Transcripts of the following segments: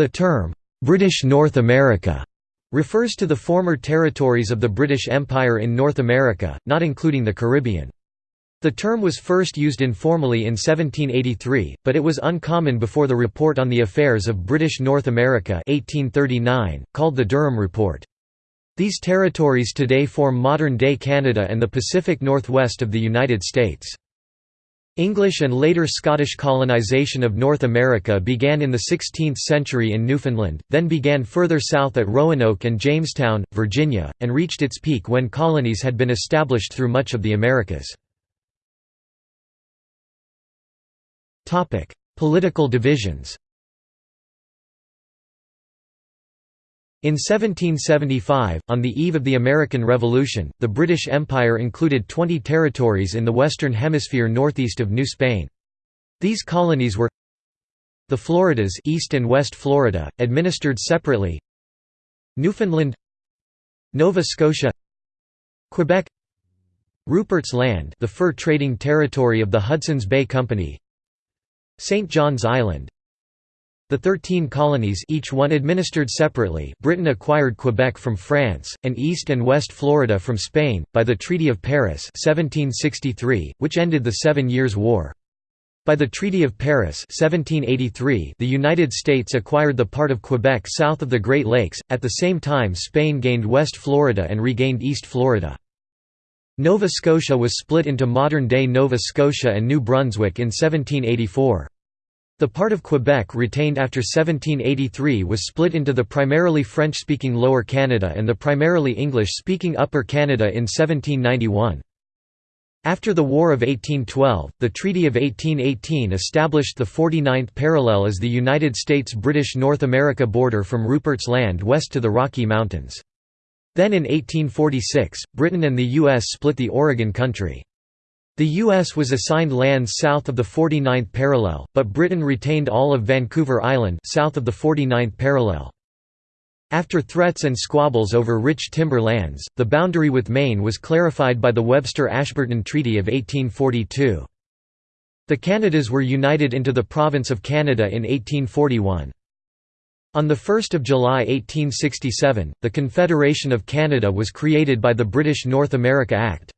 The term, "'British North America' refers to the former territories of the British Empire in North America, not including the Caribbean. The term was first used informally in 1783, but it was uncommon before the Report on the Affairs of British North America 1839, called the Durham Report. These territories today form modern-day Canada and the Pacific Northwest of the United States. English and later Scottish colonisation of North America began in the 16th century in Newfoundland, then began further south at Roanoke and Jamestown, Virginia, and reached its peak when colonies had been established through much of the Americas. Political divisions In 1775, on the eve of the American Revolution, the British Empire included 20 territories in the Western Hemisphere northeast of New Spain. These colonies were the Floridas East and West Florida, administered separately Newfoundland Nova Scotia Quebec Rupert's Land the fur trading territory of the Hudson's Bay Company St. John's Island the Thirteen Colonies each one administered separately Britain acquired Quebec from France, and East and West Florida from Spain, by the Treaty of Paris 1763, which ended the Seven Years' War. By the Treaty of Paris 1783, the United States acquired the part of Quebec south of the Great Lakes, at the same time Spain gained West Florida and regained East Florida. Nova Scotia was split into modern-day Nova Scotia and New Brunswick in 1784. The part of Quebec retained after 1783 was split into the primarily French-speaking Lower Canada and the primarily English-speaking Upper Canada in 1791. After the War of 1812, the Treaty of 1818 established the 49th parallel as the United States-British North America border from Rupert's Land west to the Rocky Mountains. Then in 1846, Britain and the U.S. split the Oregon Country. The U.S. was assigned lands south of the 49th parallel, but Britain retained all of Vancouver Island south of the 49th parallel. After threats and squabbles over rich timber lands, the boundary with Maine was clarified by the Webster-Ashburton Treaty of 1842. The Canadas were united into the Province of Canada in 1841. On 1 July 1867, the Confederation of Canada was created by the British North America Act.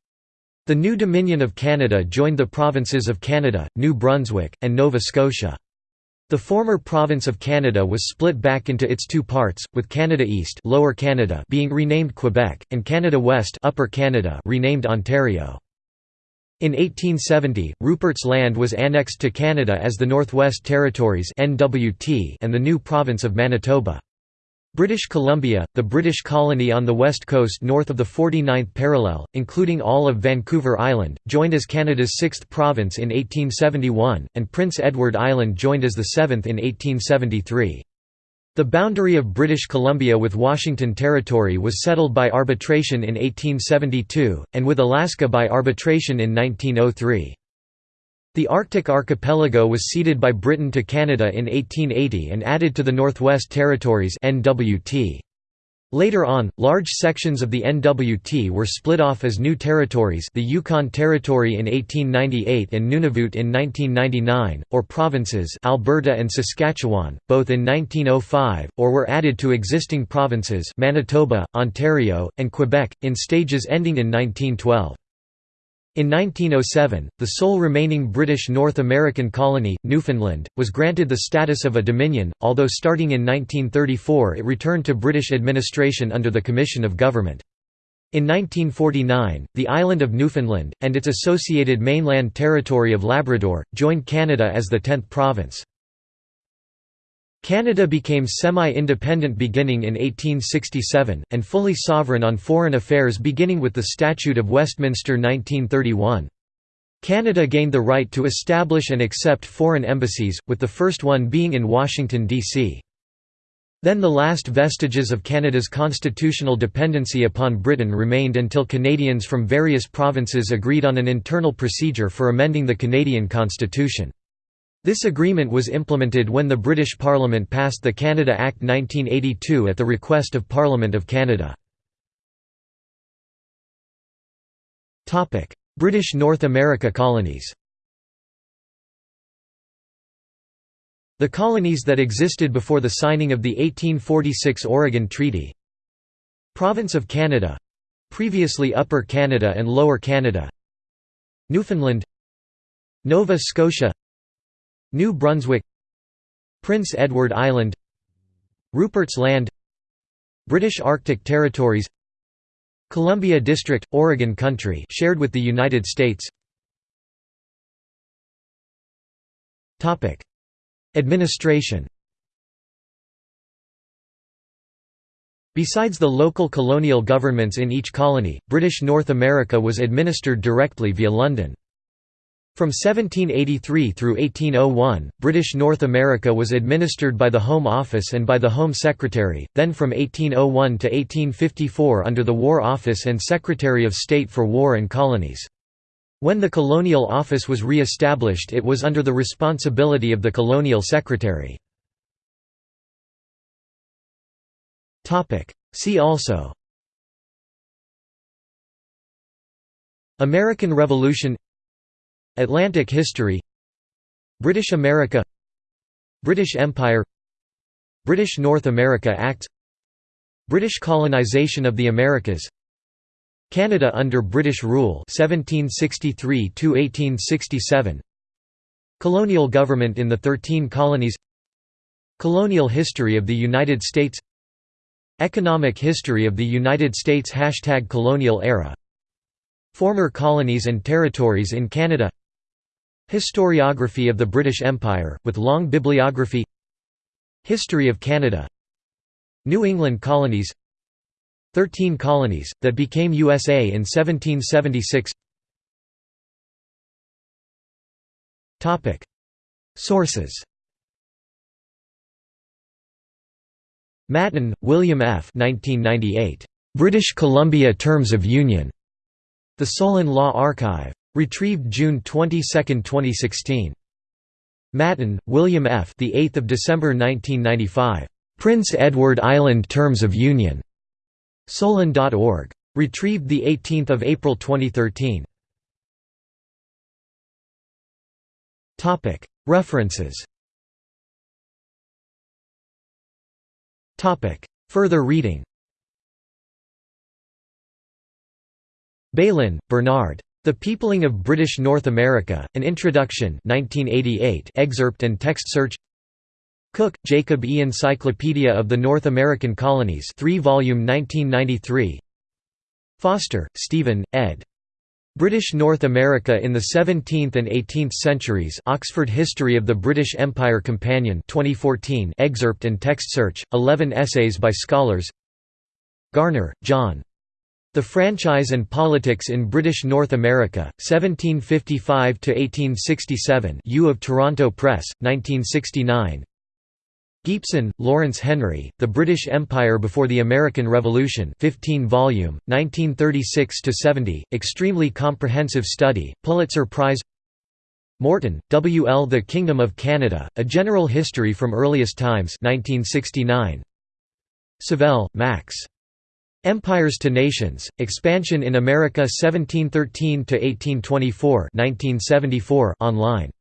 The new Dominion of Canada joined the provinces of Canada, New Brunswick, and Nova Scotia. The former province of Canada was split back into its two parts, with Canada East Lower Canada being renamed Quebec, and Canada West Upper Canada renamed Ontario. In 1870, Rupert's Land was annexed to Canada as the Northwest Territories and the new province of Manitoba. British Columbia, the British colony on the west coast north of the 49th parallel, including all of Vancouver Island, joined as Canada's sixth province in 1871, and Prince Edward Island joined as the seventh in 1873. The boundary of British Columbia with Washington Territory was settled by arbitration in 1872, and with Alaska by arbitration in 1903. The Arctic archipelago was ceded by Britain to Canada in 1880 and added to the Northwest Territories NWT. Later on, large sections of the NWT were split off as new territories the Yukon Territory in 1898 and Nunavut in 1999, or provinces Alberta and Saskatchewan, both in 1905, or were added to existing provinces Manitoba, Ontario, and Quebec, in stages ending in 1912. In 1907, the sole remaining British North American colony, Newfoundland, was granted the status of a dominion, although starting in 1934 it returned to British administration under the Commission of Government. In 1949, the island of Newfoundland, and its associated mainland territory of Labrador, joined Canada as the tenth province. Canada became semi-independent beginning in 1867, and fully sovereign on foreign affairs beginning with the Statute of Westminster 1931. Canada gained the right to establish and accept foreign embassies, with the first one being in Washington, D.C. Then the last vestiges of Canada's constitutional dependency upon Britain remained until Canadians from various provinces agreed on an internal procedure for amending the Canadian constitution. This agreement was implemented when the British Parliament passed the Canada Act 1982 at the request of Parliament of Canada. British North America colonies The colonies that existed before the signing of the 1846 Oregon Treaty Province of Canada previously Upper Canada and Lower Canada Newfoundland Nova Scotia New Brunswick Prince Edward Island Rupert's Land British Arctic Territories Columbia District, Oregon Country shared with the United States. Administration. Besides the local colonial governments in each colony, British North America was administered directly via London. From 1783 through 1801, British North America was administered by the Home Office and by the Home Secretary, then from 1801 to 1854 under the War Office and Secretary of State for War and Colonies. When the Colonial Office was re-established it was under the responsibility of the Colonial Secretary. See also American Revolution Atlantic history British America British Empire British North America Act British colonization of the Americas Canada under British rule 1763 1867 Colonial government in the 13 colonies Colonial history of the United States Economic history of the United States Hashtag colonial era Former colonies and territories in Canada Historiography of the British Empire, with long bibliography History of Canada New England colonies Thirteen colonies, that became USA in 1776 Sources Matten, William F. 1998. British Columbia Terms of Union. The Solon Law Archive. Retrieved June 22, 2016. Matten, William F. The 8th of December 1995. Prince Edward Island Terms of Union. Solon.org. Retrieved the 18th of April 2013. Topic References. Topic Further reading. Bailyn, Bernard. The Peopling of British North America, An Introduction 1988 excerpt and text search Cooke, Jacob E. Encyclopedia of the North American Colonies 3 volume 1993 Foster, Stephen, ed. British North America in the 17th and 18th Centuries Oxford History of the British Empire Companion 2014 excerpt and text search, 11 essays by scholars Garner, John. The Franchise and Politics in British North America, 1755–1867 U of Toronto Press, 1969 Gipson, Lawrence Henry, The British Empire Before the American Revolution 15 volume, 1936–70, extremely comprehensive study, Pulitzer Prize Morton, W. L. The Kingdom of Canada, A General History from Earliest Times 1969. Savelle, Max. Empires to Nations, Expansion in America 1713–1824 online